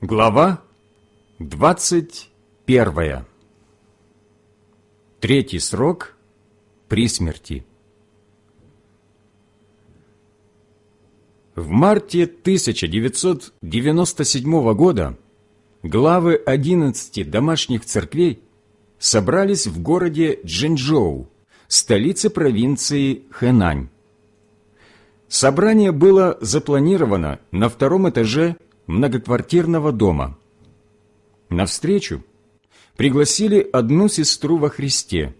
Глава двадцать первая. Третий срок при смерти. В марте 1997 года главы 11 домашних церквей собрались в городе Джинчжоу, столице провинции Хэнань. Собрание было запланировано на втором этаже многоквартирного дома. На встречу пригласили одну сестру во Христе,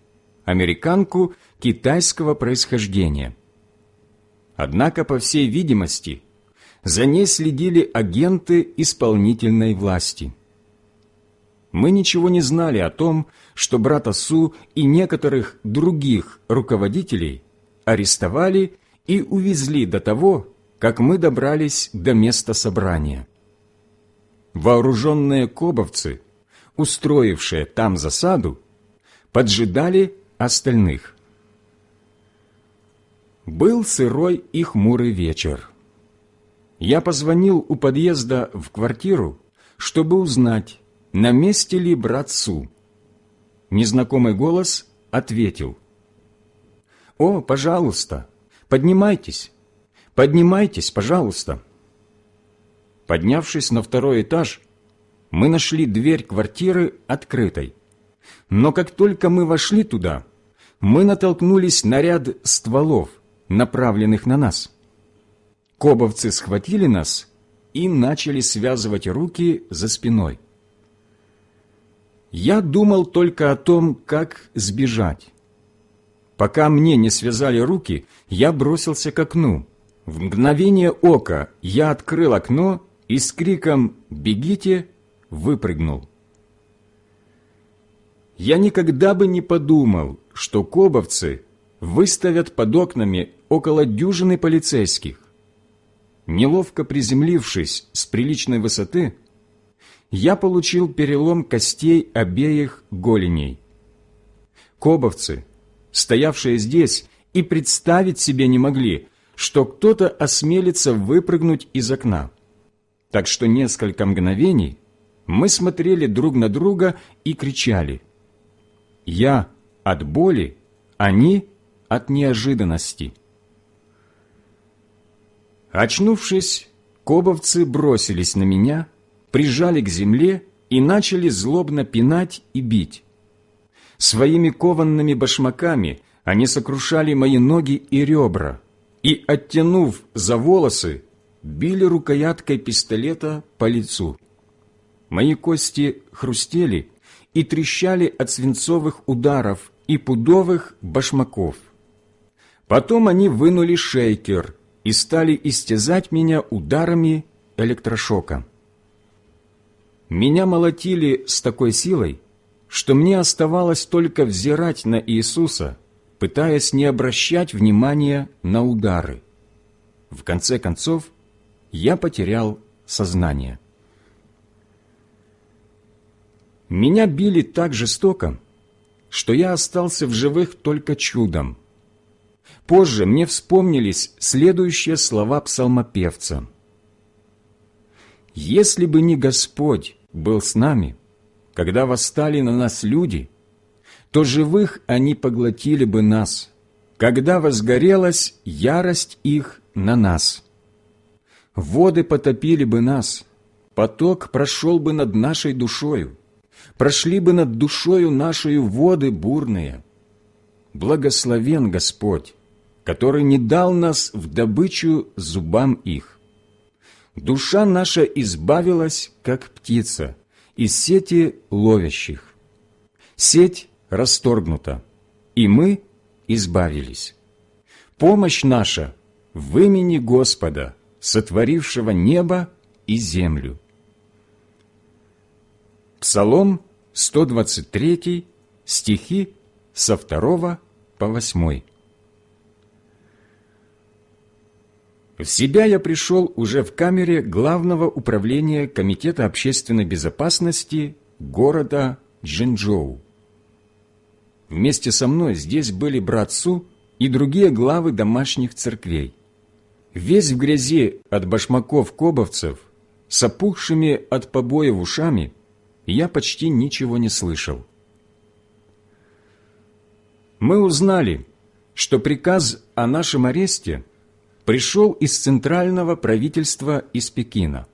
американку китайского происхождения. Однако, по всей видимости, за ней следили агенты исполнительной власти. Мы ничего не знали о том, что брата Су и некоторых других руководителей арестовали и увезли до того, как мы добрались до места собрания. Вооруженные кобовцы, устроившие там засаду, поджидали остальных. Был сырой и хмурый вечер. Я позвонил у подъезда в квартиру, чтобы узнать, на месте ли брат Су. Незнакомый голос ответил. «О, пожалуйста, поднимайтесь, поднимайтесь, пожалуйста». Поднявшись на второй этаж, мы нашли дверь квартиры открытой. Но как только мы вошли туда, мы натолкнулись на ряд стволов, направленных на нас. Кобовцы схватили нас и начали связывать руки за спиной. Я думал только о том, как сбежать. Пока мне не связали руки, я бросился к окну. В мгновение ока я открыл окно и с криком «Бегите!» выпрыгнул. Я никогда бы не подумал, что кобовцы выставят под окнами около дюжины полицейских. Неловко приземлившись с приличной высоты, я получил перелом костей обеих голеней. Кобовцы, стоявшие здесь, и представить себе не могли, что кто-то осмелится выпрыгнуть из окна так что несколько мгновений мы смотрели друг на друга и кричали. Я от боли, они от неожиданности. Очнувшись, кобовцы бросились на меня, прижали к земле и начали злобно пинать и бить. Своими кованными башмаками они сокрушали мои ноги и ребра, и, оттянув за волосы, били рукояткой пистолета по лицу. Мои кости хрустели и трещали от свинцовых ударов и пудовых башмаков. Потом они вынули шейкер и стали истязать меня ударами электрошока. Меня молотили с такой силой, что мне оставалось только взирать на Иисуса, пытаясь не обращать внимания на удары. В конце концов, я потерял сознание. Меня били так жестоко, что я остался в живых только чудом. Позже мне вспомнились следующие слова псалмопевца. «Если бы не Господь был с нами, когда восстали на нас люди, то живых они поглотили бы нас, когда возгорелась ярость их на нас» воды потопили бы нас, поток прошел бы над нашей душою, прошли бы над душою нашою воды бурные. Благословен Господь, который не дал нас в добычу зубам их. Душа наша избавилась, как птица, из сети ловящих. Сеть расторгнута, и мы избавились. Помощь наша в имени Господа – сотворившего небо и землю. Псалом 123, стихи со 2 по 8. В себя я пришел уже в камере Главного управления Комитета общественной безопасности города Джинчжоу. Вместе со мной здесь были брат Су и другие главы домашних церквей. Весь в грязи от башмаков кобовцев, с опухшими от побоев ушами, я почти ничего не слышал. Мы узнали, что приказ о нашем аресте пришел из центрального правительства из Пекина.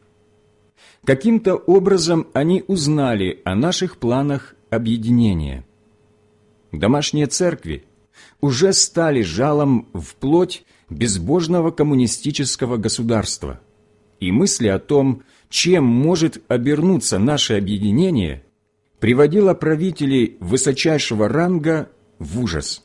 Каким-то образом они узнали о наших планах объединения. Домашние церкви уже стали жалом в плоть безбожного коммунистического государства, и мысли о том, чем может обернуться наше объединение, приводила правителей высочайшего ранга в ужас.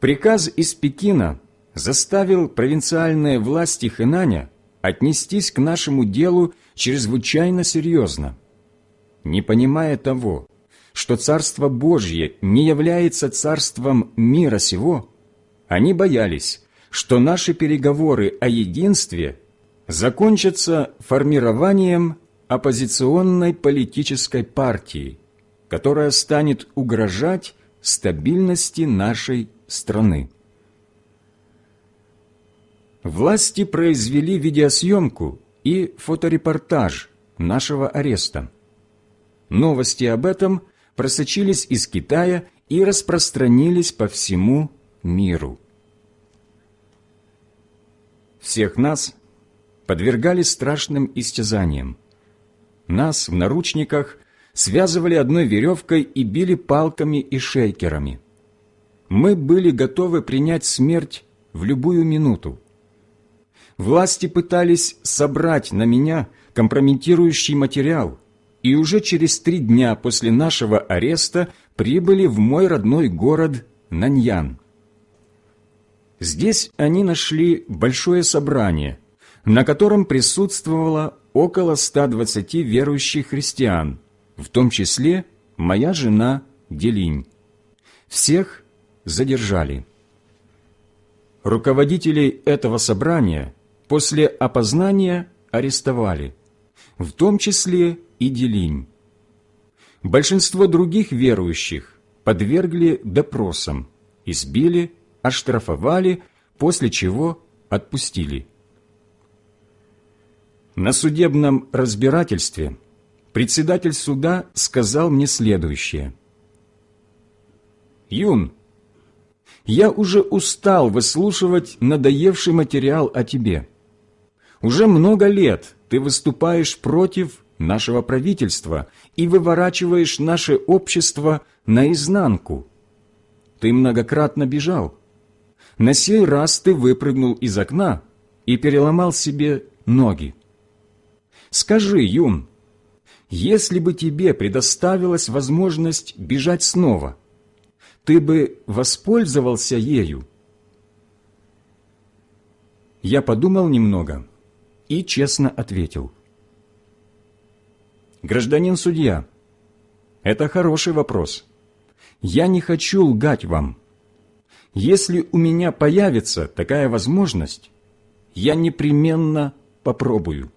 Приказ из Пекина заставил провинциальные власти Хэнаня отнестись к нашему делу чрезвычайно серьезно. Не понимая того, что Царство Божье не является царством мира сего, они боялись, что наши переговоры о единстве закончатся формированием оппозиционной политической партии, которая станет угрожать стабильности нашей страны. Власти произвели видеосъемку и фоторепортаж нашего ареста. Новости об этом просочились из Китая и распространились по всему миру. Всех нас подвергали страшным истязаниям. Нас в наручниках связывали одной веревкой и били палками и шейкерами. Мы были готовы принять смерть в любую минуту. Власти пытались собрать на меня компрометирующий материал, и уже через три дня после нашего ареста прибыли в мой родной город Наньян. Здесь они нашли большое собрание, на котором присутствовало около 120 верующих христиан, в том числе моя жена Делинь. Всех задержали. Руководителей этого собрания после опознания арестовали, в том числе и Делинь. Большинство других верующих подвергли допросам, избили, оштрафовали, после чего отпустили. На судебном разбирательстве председатель суда сказал мне следующее. «Юн, я уже устал выслушивать надоевший материал о тебе. Уже много лет ты выступаешь против нашего правительства и выворачиваешь наше общество наизнанку. Ты многократно бежал. На сей раз ты выпрыгнул из окна и переломал себе ноги. Скажи, Юн, если бы тебе предоставилась возможность бежать снова, ты бы воспользовался ею? Я подумал немного и честно ответил – Гражданин судья, это хороший вопрос. Я не хочу лгать вам. Если у меня появится такая возможность, я непременно попробую.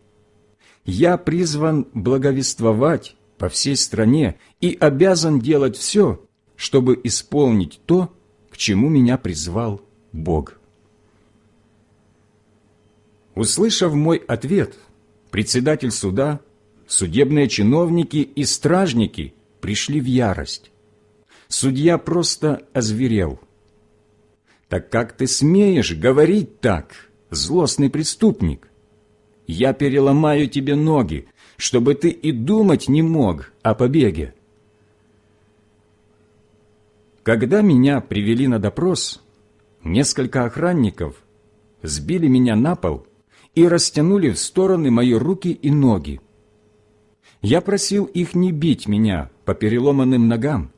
Я призван благовествовать по всей стране и обязан делать все, чтобы исполнить то, к чему меня призвал Бог. Услышав мой ответ, председатель суда судебные чиновники и стражники пришли в ярость. Судья просто озверел. «Так как ты смеешь говорить так, злостный преступник? Я переломаю тебе ноги, чтобы ты и думать не мог о побеге». Когда меня привели на допрос, несколько охранников сбили меня на пол и растянули в стороны мои руки и ноги. Я просил их не бить меня по переломанным ногам,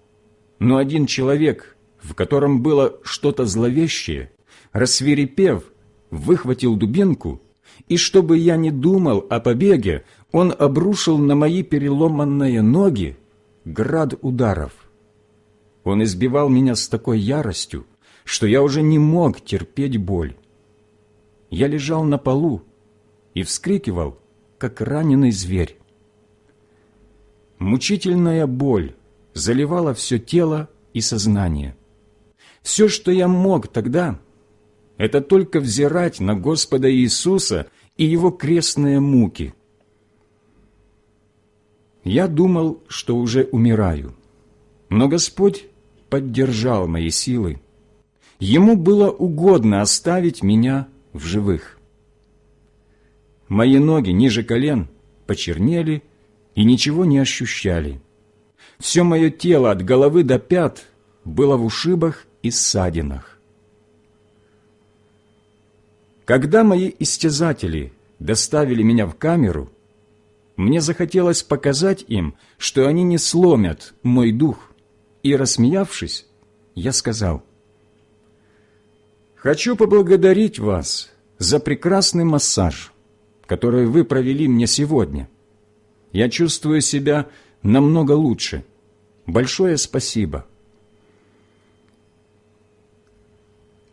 но один человек, в котором было что-то зловещее, рассверепев, выхватил дубинку, и чтобы я не думал о побеге, он обрушил на мои переломанные ноги град ударов. Он избивал меня с такой яростью, что я уже не мог терпеть боль. Я лежал на полу и вскрикивал, как раненый зверь. Мучительная боль заливала все тело и сознание. Все, что я мог тогда, это только взирать на Господа Иисуса и его крестные муки. Я думал, что уже умираю, но Господь поддержал мои силы. Ему было угодно оставить меня в живых. Мои ноги ниже колен почернели и ничего не ощущали. Все мое тело от головы до пят было в ушибах и ссадинах. Когда мои истязатели доставили меня в камеру, мне захотелось показать им, что они не сломят мой дух, и, рассмеявшись, я сказал, «Хочу поблагодарить вас за прекрасный массаж, который вы провели мне сегодня. Я чувствую себя намного лучше. Большое спасибо».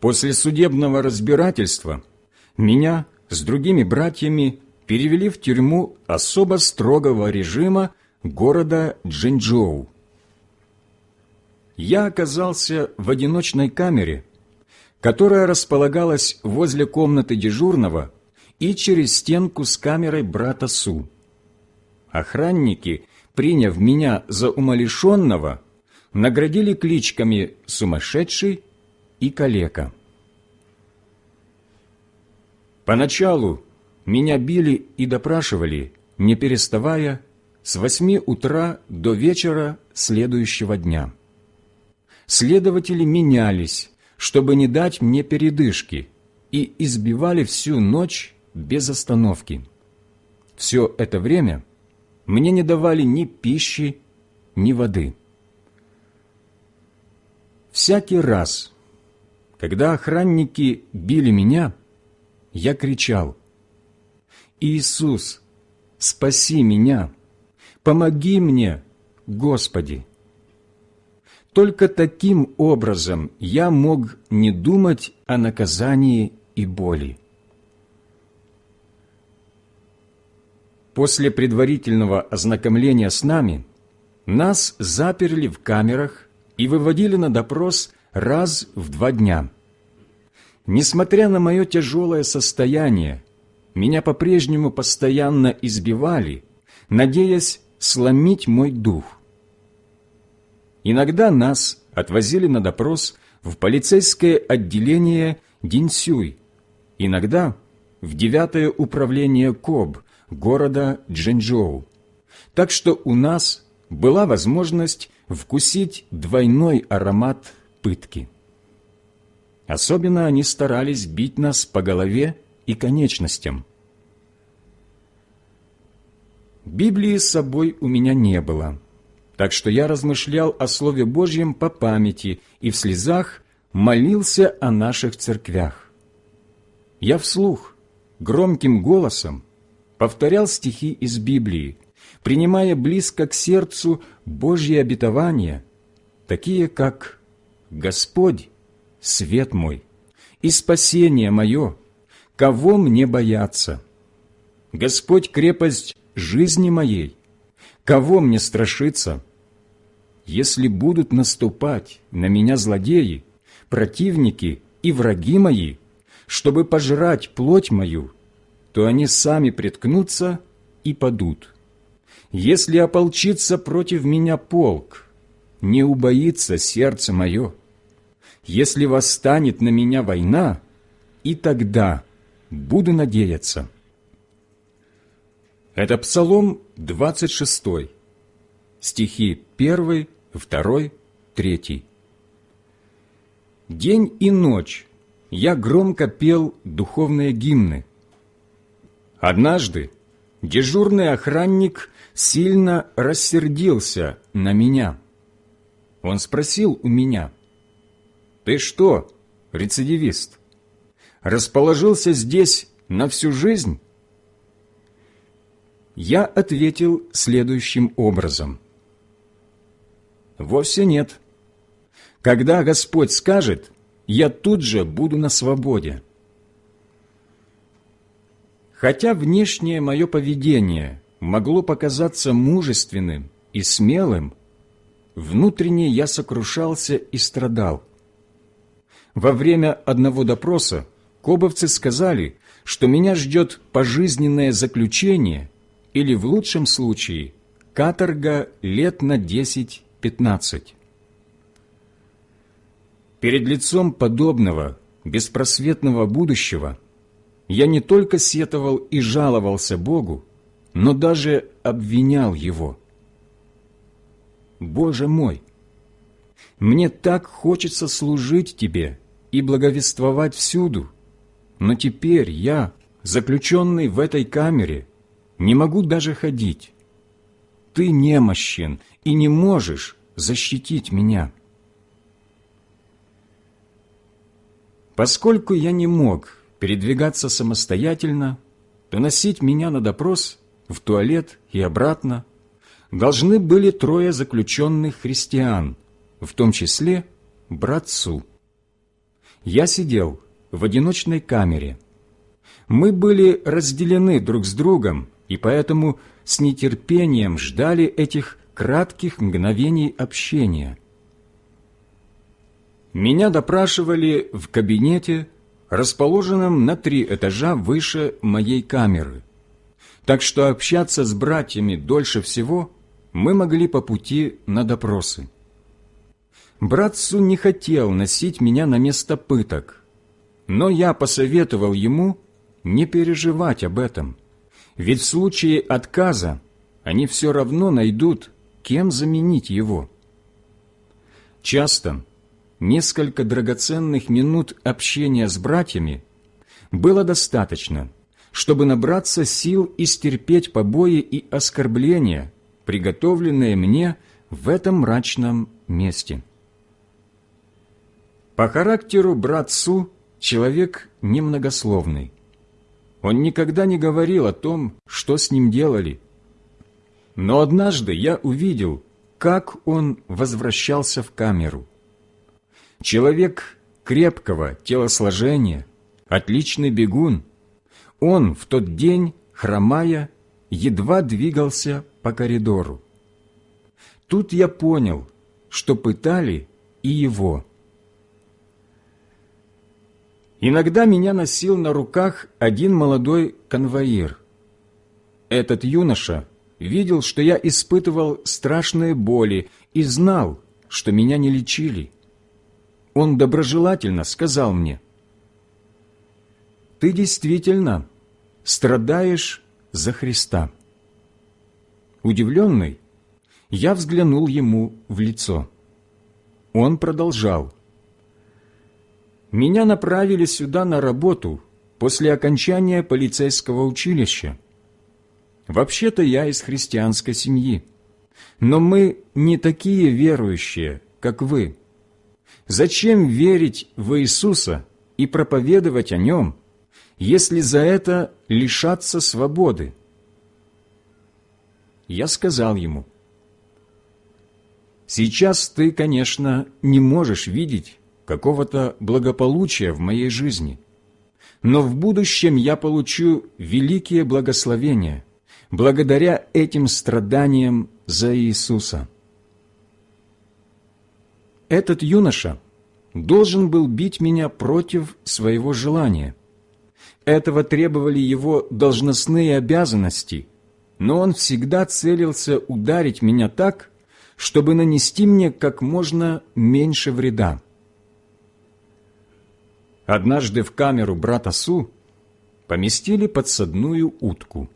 После судебного разбирательства меня с другими братьями перевели в тюрьму особо строгого режима города Джинчжоу. Я оказался в одиночной камере, которая располагалась возле комнаты дежурного и через стенку с камерой брата Су. Охранники, приняв меня за умалишенного, наградили кличками «сумасшедший» и «калека». Поначалу меня били и допрашивали, не переставая, с восьми утра до вечера следующего дня. Следователи менялись, чтобы не дать мне передышки, и избивали всю ночь без остановки. Все это время мне не давали ни пищи, ни воды. Всякий раз, когда охранники били меня, я кричал, «Иисус, спаси меня! Помоги мне, Господи!» Только таким образом я мог не думать о наказании и боли. После предварительного ознакомления с нами нас заперли в камерах и выводили на допрос раз в два дня. Несмотря на мое тяжелое состояние, меня по-прежнему постоянно избивали, надеясь сломить мой дух. Иногда нас отвозили на допрос в полицейское отделение Динсюй, иногда в девятое управление КОБ города Джэньчжоу. Так что у нас была возможность вкусить двойной аромат пытки. Особенно они старались бить нас по голове и конечностям. Библии с собой у меня не было, так что я размышлял о Слове Божьем по памяти и в слезах молился о наших церквях. Я вслух, громким голосом, повторял стихи из Библии, принимая близко к сердцу Божьи обетования, такие как «Господь свет мой, и спасение мое, кого мне бояться? Господь крепость жизни моей, кого мне страшиться? Если будут наступать на меня злодеи, противники и враги мои, чтобы пожрать плоть мою, то они сами приткнутся и падут. Если ополчится против меня полк, не убоится сердце мое, если восстанет на меня война, и тогда буду надеяться». Это Псалом 26, стихи 1, 2, 3. День и ночь я громко пел духовные гимны. Однажды дежурный охранник сильно рассердился на меня. Он спросил у меня, «Ты что, рецидивист, расположился здесь на всю жизнь?» Я ответил следующим образом. «Вовсе нет. Когда Господь скажет, я тут же буду на свободе». Хотя внешнее мое поведение могло показаться мужественным и смелым, внутренне я сокрушался и страдал – во время одного допроса кобовцы сказали, что меня ждет пожизненное заключение или, в лучшем случае, каторга лет на 10-15. Перед лицом подобного беспросветного будущего я не только сетовал и жаловался Богу, но даже обвинял Его. Боже мой! Мне так хочется служить Тебе и благовествовать всюду, но теперь я, заключенный в этой камере, не могу даже ходить. Ты немощен и не можешь защитить меня. Поскольку я не мог передвигаться самостоятельно, то носить меня на допрос в туалет и обратно должны были трое заключенных христиан, в том числе братцу. Я сидел в одиночной камере. Мы были разделены друг с другом, и поэтому с нетерпением ждали этих кратких мгновений общения – меня допрашивали в кабинете, расположенном на три этажа выше моей камеры. Так что общаться с братьями дольше всего мы могли по пути на допросы. Братцу не хотел носить меня на место пыток, но я посоветовал ему не переживать об этом, ведь в случае отказа они все равно найдут, кем заменить его. Часто несколько драгоценных минут общения с братьями было достаточно, чтобы набраться сил и стерпеть побои и оскорбления, приготовленные мне в этом мрачном месте. По характеру брат Су человек немногословный. Он никогда не говорил о том, что с ним делали. Но однажды я увидел, как он возвращался в камеру – Человек крепкого телосложения, отличный бегун. Он в тот день, хромая, едва двигался по коридору. Тут я понял, что пытали и его. Иногда меня носил на руках один молодой конвоир. Этот юноша видел, что я испытывал страшные боли и знал, что меня не лечили он доброжелательно сказал мне, «Ты действительно страдаешь за Христа». Удивленный, я взглянул ему в лицо. Он продолжал, «Меня направили сюда на работу после окончания полицейского училища. Вообще-то я из христианской семьи, но мы не такие верующие, как вы». Зачем верить в Иисуса и проповедовать о Нем, если за это лишаться свободы? Я сказал ему, «Сейчас ты, конечно, не можешь видеть какого-то благополучия в моей жизни, но в будущем я получу великие благословения благодаря этим страданиям за Иисуса». Этот юноша должен был бить меня против своего желания. Этого требовали его должностные обязанности, но он всегда целился ударить меня так, чтобы нанести мне как можно меньше вреда. Однажды в камеру брата Су поместили подсадную утку.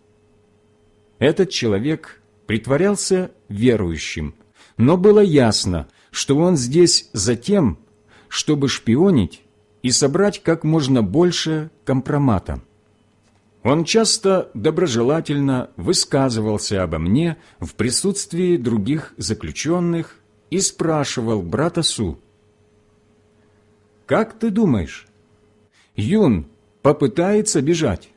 Этот человек притворялся верующим, но было ясно, что он здесь за тем, чтобы шпионить и собрать как можно больше компромата. Он часто доброжелательно высказывался обо мне в присутствии других заключенных и спрашивал брата Су, «Как ты думаешь, Юн попытается бежать?»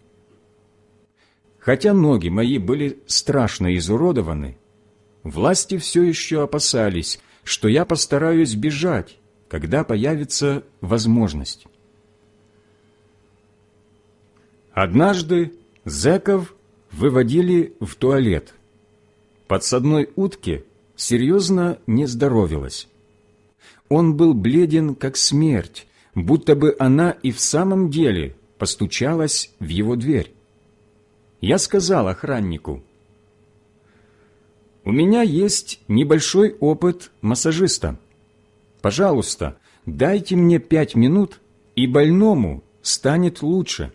Хотя ноги мои были страшно изуродованы, власти все еще опасались, что я постараюсь бежать, когда появится возможность. Однажды зэков выводили в туалет. Подсадной утке серьезно не здоровилась. Он был бледен, как смерть, будто бы она и в самом деле постучалась в его дверь. Я сказал охраннику, «У меня есть небольшой опыт массажиста. Пожалуйста, дайте мне пять минут, и больному станет лучше».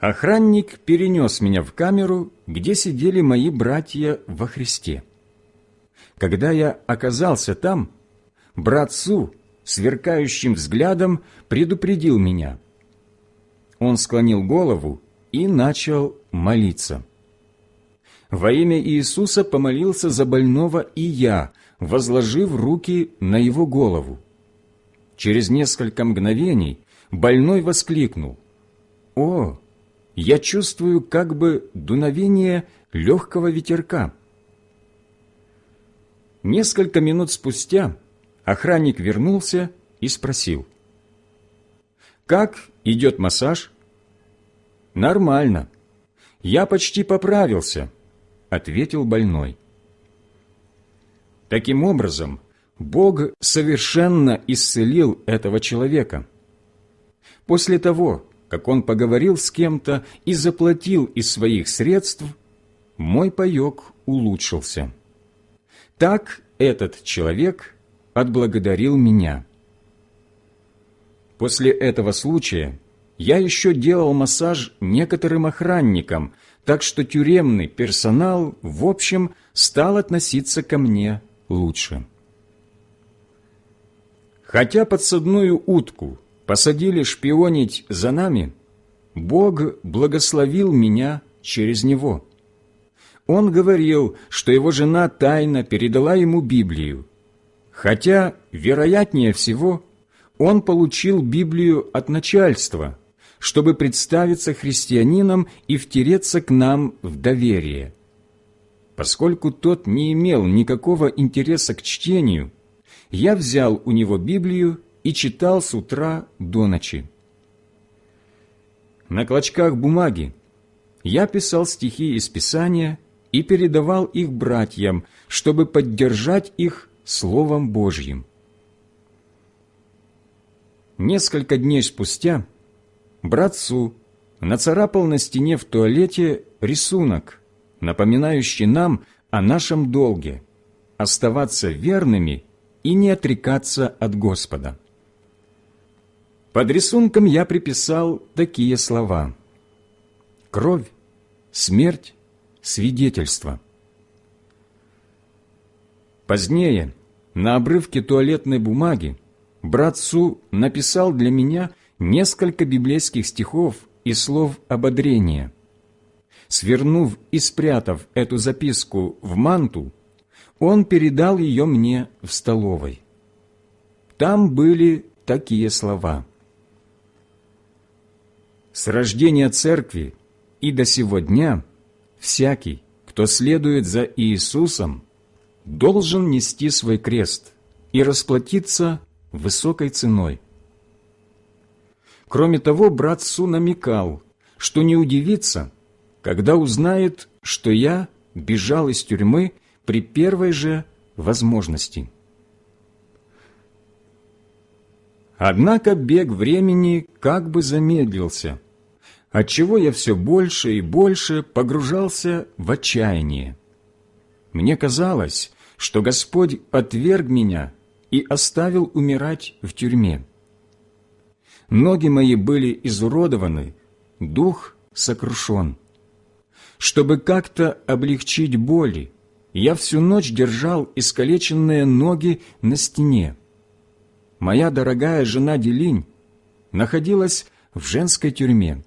Охранник перенес меня в камеру, где сидели мои братья во Христе. Когда я оказался там, брат Су сверкающим взглядом предупредил меня. Он склонил голову и начал молиться. Во имя Иисуса помолился за больного и я, возложив руки на его голову. Через несколько мгновений больной воскликнул. «О, я чувствую как бы дуновение легкого ветерка». Несколько минут спустя охранник вернулся и спросил. «Как идет массаж?» «Нормально. Я почти поправился», — ответил больной. Таким образом, Бог совершенно исцелил этого человека. После того, как он поговорил с кем-то и заплатил из своих средств, мой паек улучшился. Так этот человек отблагодарил меня. После этого случая я еще делал массаж некоторым охранникам, так что тюремный персонал, в общем, стал относиться ко мне лучше. Хотя подсадную утку посадили шпионить за нами, Бог благословил меня через него. Он говорил, что его жена тайно передала ему Библию, хотя, вероятнее всего, он получил Библию от начальства, чтобы представиться христианином и втереться к нам в доверие. Поскольку тот не имел никакого интереса к чтению, я взял у него Библию и читал с утра до ночи. На клочках бумаги я писал стихи из Писания и передавал их братьям, чтобы поддержать их Словом Божьим. Несколько дней спустя брат Су нацарапал на стене в туалете рисунок, напоминающий нам о нашем долге – оставаться верными и не отрекаться от Господа. Под рисунком я приписал такие слова «Кровь, смерть, свидетельство». Позднее, на обрывке туалетной бумаги, брат Су написал для меня несколько библейских стихов и слов ободрения. Свернув и спрятав эту записку в манту, он передал ее мне в столовой. Там были такие слова. «С рождения церкви и до сего дня всякий, кто следует за Иисусом, должен нести свой крест и расплатиться высокой ценой. Кроме того, брат Су намекал, что не удивится, когда узнает, что я бежал из тюрьмы при первой же возможности. Однако бег времени как бы замедлился, отчего я все больше и больше погружался в отчаяние. Мне казалось, что Господь отверг меня и оставил умирать в тюрьме. Ноги мои были изуродованы, дух сокрушен. Чтобы как-то облегчить боли, я всю ночь держал искалеченные ноги на стене. Моя дорогая жена Делинь находилась в женской тюрьме.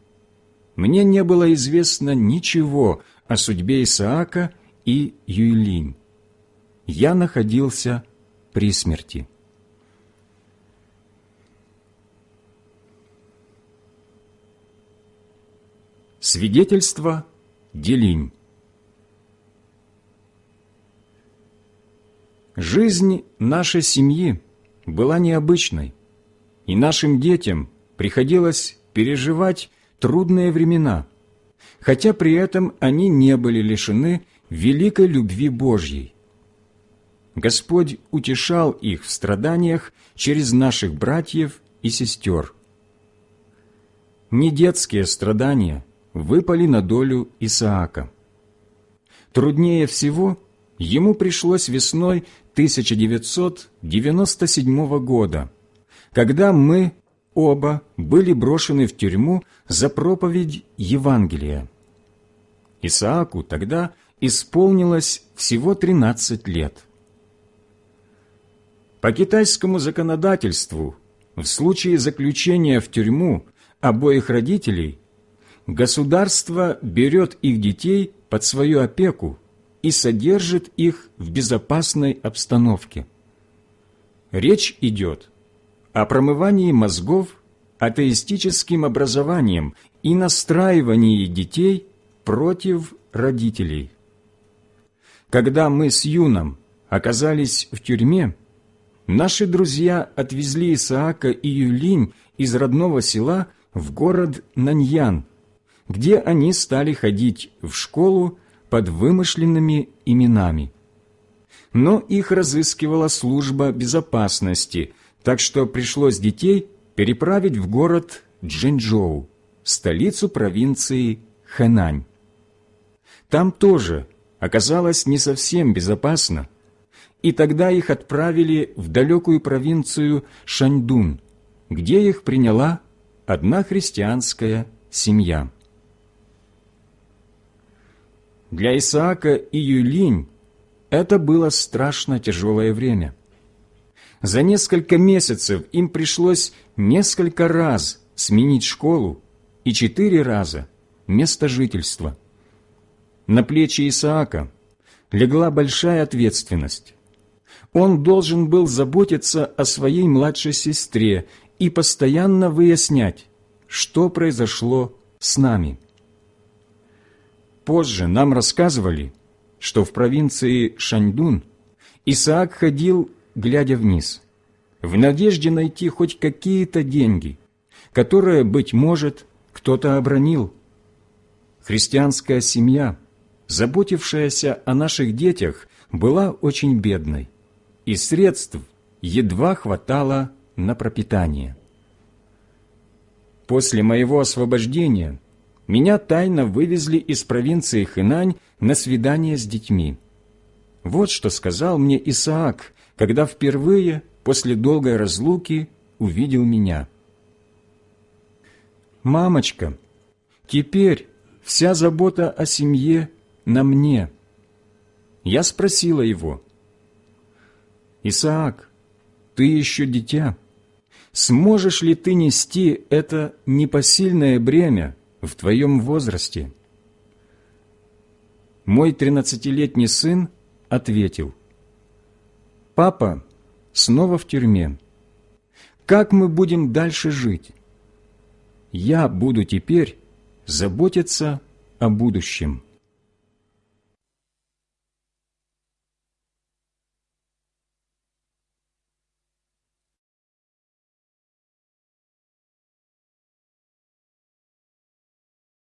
Мне не было известно ничего о судьбе Исаака и Юйлинь я находился при смерти. Свидетельство Делинь Жизнь нашей семьи была необычной, и нашим детям приходилось переживать трудные времена, хотя при этом они не были лишены великой любви Божьей. Господь утешал их в страданиях через наших братьев и сестер. не детские страдания выпали на долю Исаака. Труднее всего ему пришлось весной 1997 года, когда мы оба были брошены в тюрьму за проповедь Евангелия. Исааку тогда исполнилось всего 13 лет. По китайскому законодательству в случае заключения в тюрьму обоих родителей государство берет их детей под свою опеку и содержит их в безопасной обстановке. Речь идет о промывании мозгов атеистическим образованием и настраивании детей против родителей. Когда мы с Юном оказались в тюрьме, наши друзья отвезли Исаака и Юлинь из родного села в город Наньян, где они стали ходить в школу под вымышленными именами. Но их разыскивала служба безопасности, так что пришлось детей переправить в город Джинчжоу, столицу провинции Хэнань. Там тоже оказалось не совсем безопасно, и тогда их отправили в далекую провинцию Шаньдун, где их приняла одна христианская семья. Для Исаака и Юлинь это было страшно тяжелое время. За несколько месяцев им пришлось несколько раз сменить школу и четыре раза место жительства. На плечи Исаака легла большая ответственность. Он должен был заботиться о своей младшей сестре и постоянно выяснять, что произошло с нами. Позже нам рассказывали, что в провинции Шаньдун Исаак ходил глядя вниз, в надежде найти хоть какие-то деньги, которые, быть может, кто-то обронил. Христианская семья, заботившаяся о наших детях, была очень бедной, и средств едва хватало на пропитание. После моего освобождения меня тайно вывезли из провинции Хэнань на свидание с детьми. Вот что сказал мне Исаак, когда впервые после долгой разлуки увидел меня. «Мамочка, теперь вся забота о семье на мне». Я спросила его, «Исаак, ты еще дитя. Сможешь ли ты нести это непосильное бремя в твоем возрасте?» Мой тринадцатилетний сын ответил, Папа снова в тюрьме. Как мы будем дальше жить? Я буду теперь заботиться о будущем.